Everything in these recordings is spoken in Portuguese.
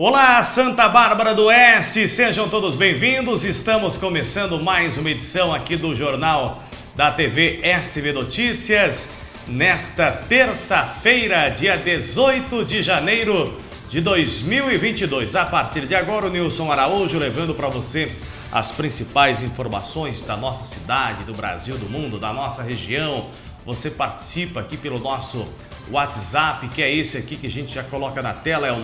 Olá, Santa Bárbara do Oeste, sejam todos bem-vindos. Estamos começando mais uma edição aqui do Jornal da TV SB Notícias. Nesta terça-feira, dia 18 de janeiro de 2022. A partir de agora, o Nilson Araújo levando para você as principais informações da nossa cidade, do Brasil, do mundo, da nossa região. Você participa aqui pelo nosso WhatsApp, que é esse aqui que a gente já coloca na tela, é o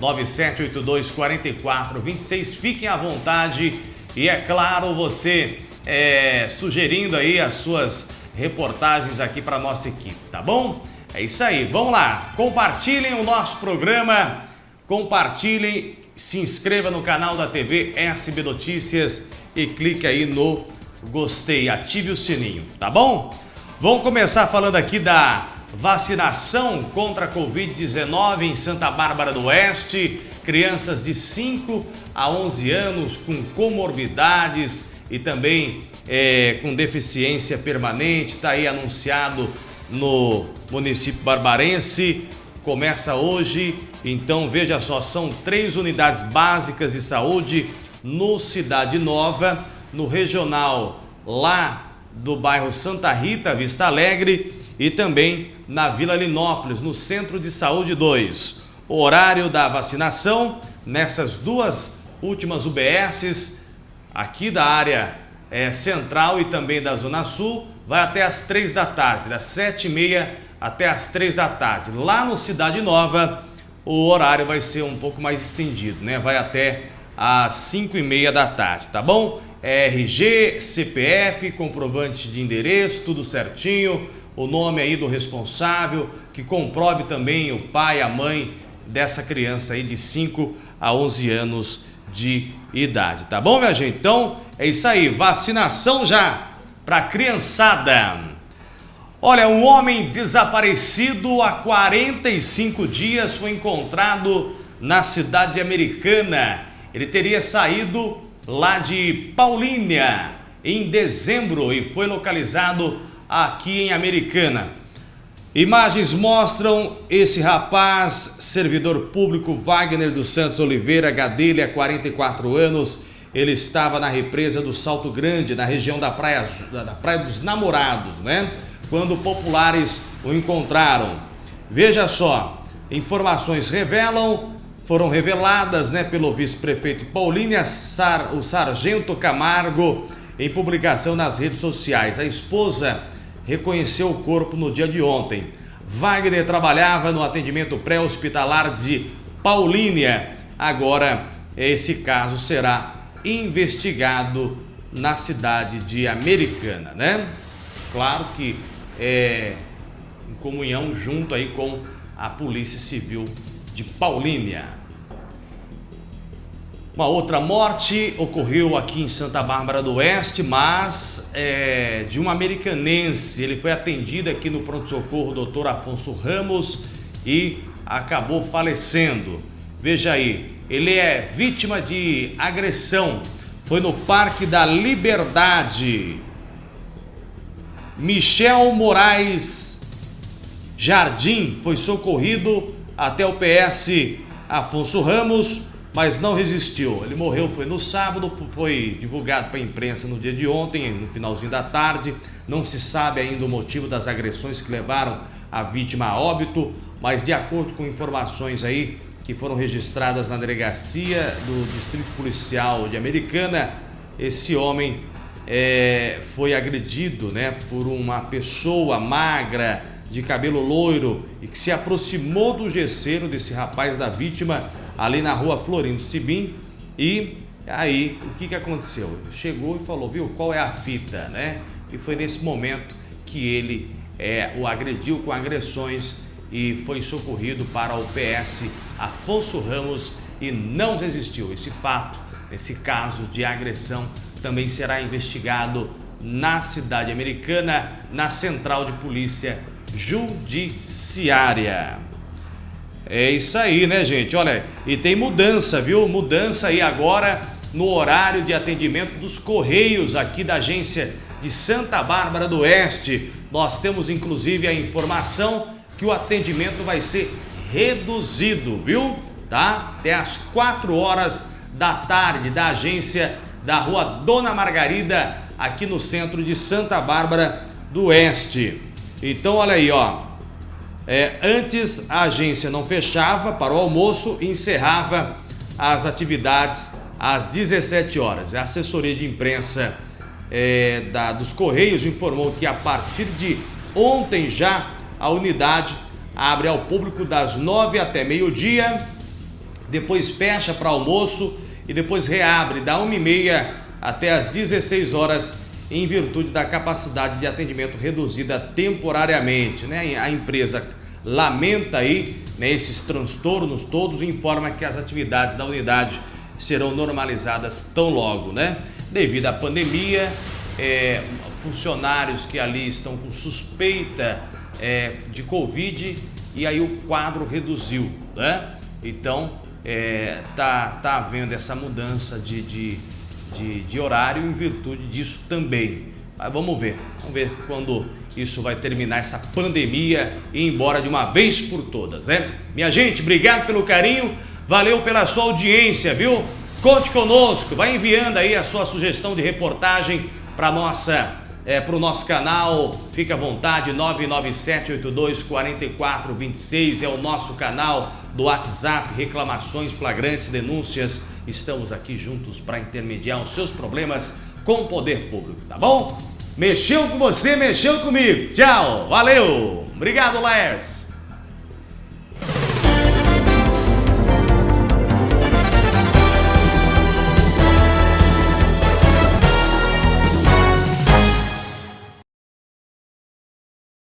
997824426. Fiquem à vontade e, é claro, você é, sugerindo aí as suas reportagens aqui para nossa equipe, tá bom? É isso aí, vamos lá, compartilhem o nosso programa, compartilhem, se inscreva no canal da TV SB Notícias e clique aí no gostei, ative o sininho, tá bom? Vamos começar falando aqui da vacinação contra a Covid-19 em Santa Bárbara do Oeste. Crianças de 5 a 11 anos com comorbidades e também é, com deficiência permanente. Está aí anunciado no município barbarense. Começa hoje, então veja só, são três unidades básicas de saúde no Cidade Nova, no regional lá do bairro Santa Rita, Vista Alegre e também na Vila Linópolis, no Centro de Saúde 2. O horário da vacinação nessas duas últimas UBSs, aqui da área é, central e também da Zona Sul, vai até as 3 da tarde, das 7h30 até as 3 da tarde. Lá no Cidade Nova, o horário vai ser um pouco mais estendido, né? Vai até às 5h30 da tarde, tá bom? RG, CPF, comprovante de endereço, tudo certinho, o nome aí do responsável, que comprove também o pai, a mãe dessa criança aí de 5 a 11 anos de idade, tá bom, minha gente? Então, é isso aí, vacinação já para criançada. Olha, um homem desaparecido há 45 dias foi encontrado na cidade americana. Ele teria saído lá de Paulínia, em dezembro, e foi localizado aqui em Americana. Imagens mostram esse rapaz, servidor público Wagner dos Santos Oliveira Gadelha, 44 anos. Ele estava na represa do Salto Grande, na região da Praia, da praia dos Namorados, né? Quando populares o encontraram. Veja só, informações revelam foram reveladas né, pelo vice-prefeito Paulínia Sar, o Sargento Camargo em publicação nas redes sociais. A esposa reconheceu o corpo no dia de ontem. Wagner trabalhava no atendimento pré-hospitalar de Paulínia. Agora, esse caso será investigado na cidade de Americana, né? Claro que é em comunhão junto aí com a Polícia Civil de Paulínia. Uma outra morte ocorreu aqui em Santa Bárbara do Oeste, mas é, de um americanense. Ele foi atendido aqui no pronto-socorro Dr. Afonso Ramos e acabou falecendo. Veja aí, ele é vítima de agressão. Foi no Parque da Liberdade. Michel Moraes Jardim foi socorrido até o PS Afonso Ramos, mas não resistiu. Ele morreu, foi no sábado, foi divulgado para a imprensa no dia de ontem, no finalzinho da tarde. Não se sabe ainda o motivo das agressões que levaram a vítima a óbito, mas de acordo com informações aí que foram registradas na delegacia do Distrito Policial de Americana, esse homem é, foi agredido né, por uma pessoa magra, de cabelo loiro e que se aproximou do gesseiro desse rapaz da vítima ali na rua Florindo Sibim e aí o que, que aconteceu? Chegou e falou, viu, qual é a fita, né? E foi nesse momento que ele é, o agrediu com agressões e foi socorrido para o PS Afonso Ramos e não resistiu. Esse fato, esse caso de agressão também será investigado na cidade americana, na central de polícia judiciária. É isso aí, né, gente? Olha, e tem mudança, viu? Mudança aí agora no horário de atendimento dos Correios aqui da agência de Santa Bárbara do Oeste. Nós temos inclusive a informação que o atendimento vai ser reduzido, viu? tá? Até às 4 horas da tarde da agência da rua Dona Margarida, aqui no centro de Santa Bárbara do Oeste. Então, olha aí, ó. É, antes a agência não fechava para o almoço e encerrava as atividades às 17 horas. A assessoria de imprensa é, da, dos Correios informou que a partir de ontem já a unidade abre ao público das 9 até meio-dia, depois fecha para almoço e depois reabre da 1h30 até as 16 horas em virtude da capacidade de atendimento reduzida temporariamente. Né? A empresa lamenta aí né, esses transtornos todos e informa que as atividades da unidade serão normalizadas tão logo, né? Devido à pandemia, é, funcionários que ali estão com suspeita é, de Covid e aí o quadro reduziu, né? Então, é, tá, tá havendo essa mudança de, de, de, de horário em virtude disso também. Mas vamos ver, vamos ver quando isso vai terminar essa pandemia e ir embora de uma vez por todas, né? Minha gente, obrigado pelo carinho, valeu pela sua audiência, viu? Conte conosco, vai enviando aí a sua sugestão de reportagem para nossa é, para o nosso canal, fique à vontade, 997824426 é o nosso canal do WhatsApp, reclamações, flagrantes, denúncias, estamos aqui juntos para intermediar os seus problemas com o poder público, tá bom? Mexeu com você, mexeu comigo, tchau, valeu, obrigado Laércio.